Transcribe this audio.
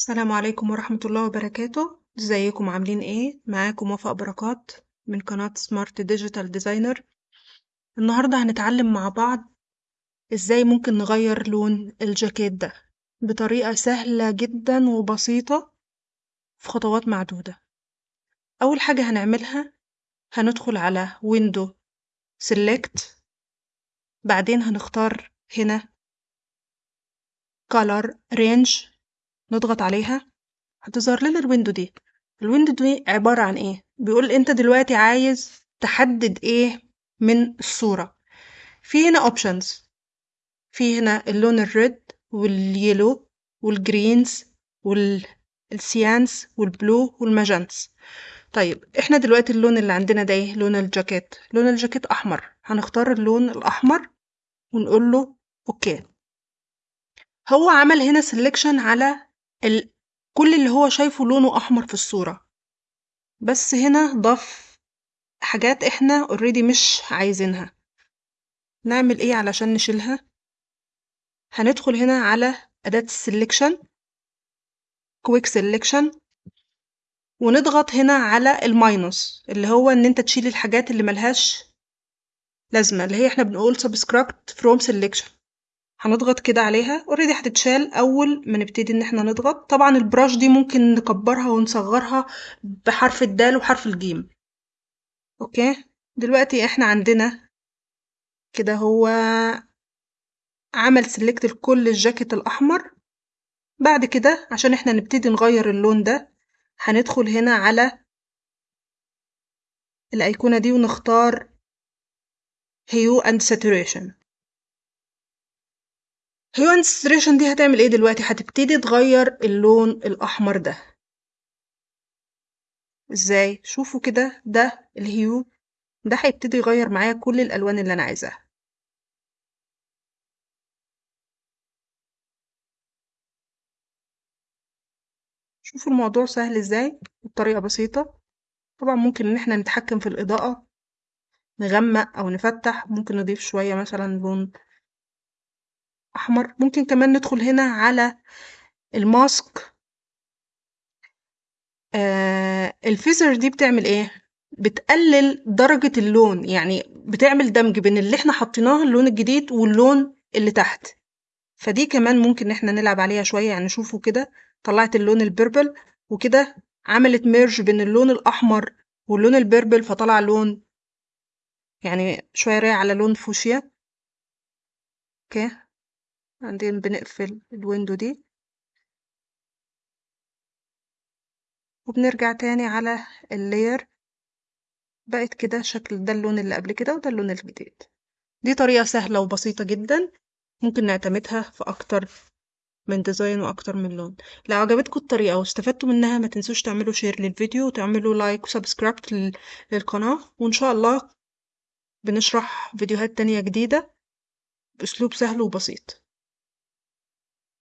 السلام عليكم ورحمة الله وبركاته. ازيكم؟ عاملين إيه؟ معاكم وفاء بركات من قناة سمارت ديجيتال ديزاينر النهاردة هنتعلم مع بعض إزاي ممكن نغير لون الجاكيت ده بطريقة سهلة جدا وبسيطة في خطوات معدودة. أول حاجة هنعملها هندخل على window select بعدين هنختار هنا color range. نضغط عليها؟ هتظهر لنا ال window دي. ال window دي عبارة عن إيه؟ بيقول أنت دلوقتي عايز تحدد إيه من الصورة. في هنا options في هنا اللون الريد واليلو والجرينز والسيانس والبلو والماجنتس طيب إحنا دلوقتي اللون اللي عندنا ده إيه؟ لون الجاكيت. لون الجاكيت أحمر. هنختار اللون الأحمر ونقول له okay. هو عمل هنا selection على ال... كل اللي هو شايفه لونه أحمر في الصورة. بس هنا ضاف حاجات إحنا already مش عايزينها. نعمل إيه علشان نشيلها؟ هندخل هنا على أداة ال selection quick selection ونضغط هنا على ال minus اللي هو إن أنت تشيل الحاجات اللي ملهاش لازمة اللي هي إحنا بنقول subtract from selection. هنضغط كده عليها. already هتتشال أول ما نبتدي إن إحنا نضغط. طبعا ال brush دي ممكن نكبرها ونصغرها بحرف الدال وحرف الجيم. okay؟ دلوقتي إحنا عندنا كده هو عمل select لكل الجاكيت الأحمر. بعد كده عشان إحنا نبتدي نغير اللون ده هندخل هنا على الأيقونة دي ونختار hue and saturation. hue and saturation دي هتعمل إيه دلوقتي؟ هتبتدي تغير اللون الأحمر ده. إزاي؟ شوفوا كده ده ال hue ده هيبتدي يغير معايا كل الألوان اللي أنا عايزاها. شوفوا الموضوع سهل إزاي؟ بطريقة بسيطة. طبعا ممكن إن إحنا نتحكم في الإضاءة نغمق أو نفتح. ممكن نضيف شوية مثلا لون أحمر. ممكن كمان ندخل هنا على ال mask. آه ال feather دي بتعمل إيه؟ بتقلل درجة اللون يعني بتعمل دمج بين اللي إحنا حطيناه اللون الجديد واللون اللي تحت. فدي كمان ممكن ان إحنا نلعب عليها شوية يعني شوفوا كده طلعت اللون ال purple وكده عملت merge بين اللون الأحمر واللون ال purple فطلع لون يعني شوية رايح على لون فوشيا. okay. بعدين بنقفل ال window دي وبنرجع تاني على ال layer. بقت كده شكل ده اللون اللي قبل كده وده اللون الجديد. دي طريقة سهلة وبسيطة جدا. ممكن نعتمدها في أكتر من design وأكتر من لون. لو عجبتكم الطريقة واستفدتوا منها ما تنسوش تعملوا share للفيديو وتعملوا like و subscribe للقناة. وإن شاء الله بنشرح فيديوهات تانية جديدة بأسلوب سهل وبسيط.